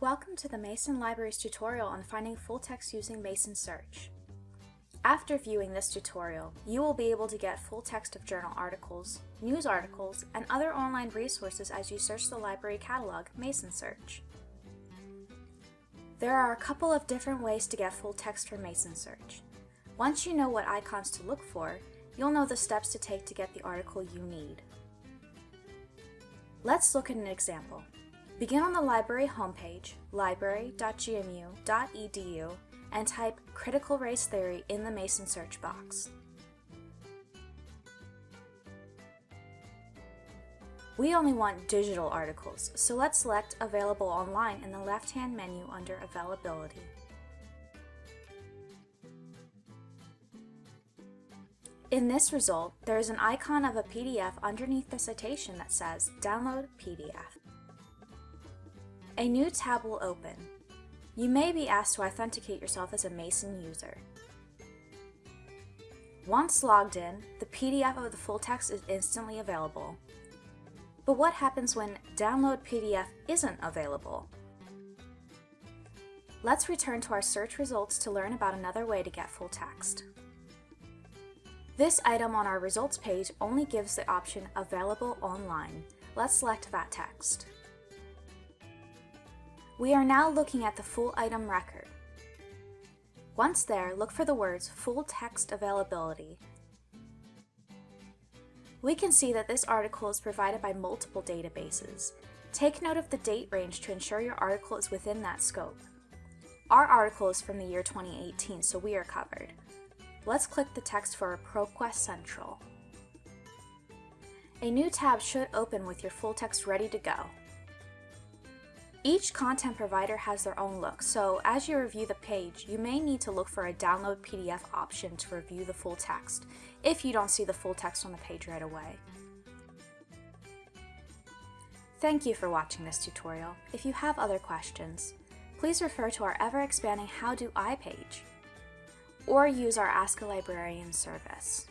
Welcome to the Mason Libraries tutorial on finding full text using Mason Search. After viewing this tutorial, you will be able to get full text of journal articles, news articles, and other online resources as you search the library catalog Mason Search. There are a couple of different ways to get full text from Mason Search. Once you know what icons to look for, you'll know the steps to take to get the article you need. Let's look at an example. Begin on the library homepage, library.gmu.edu, and type Critical Race Theory in the Mason search box. We only want digital articles, so let's select Available Online in the left-hand menu under Availability. In this result, there is an icon of a PDF underneath the citation that says Download PDF a new tab will open. You may be asked to authenticate yourself as a Mason user. Once logged in, the PDF of the full text is instantly available. But what happens when Download PDF isn't available? Let's return to our search results to learn about another way to get full text. This item on our results page only gives the option Available Online. Let's select that text. We are now looking at the full item record. Once there, look for the words Full Text Availability. We can see that this article is provided by multiple databases. Take note of the date range to ensure your article is within that scope. Our article is from the year 2018, so we are covered. Let's click the text for ProQuest Central. A new tab should open with your full text ready to go. Each content provider has their own look, so as you review the page, you may need to look for a download PDF option to review the full text, if you don't see the full text on the page right away. Thank you for watching this tutorial. If you have other questions, please refer to our ever-expanding How Do I page, or use our Ask a Librarian service.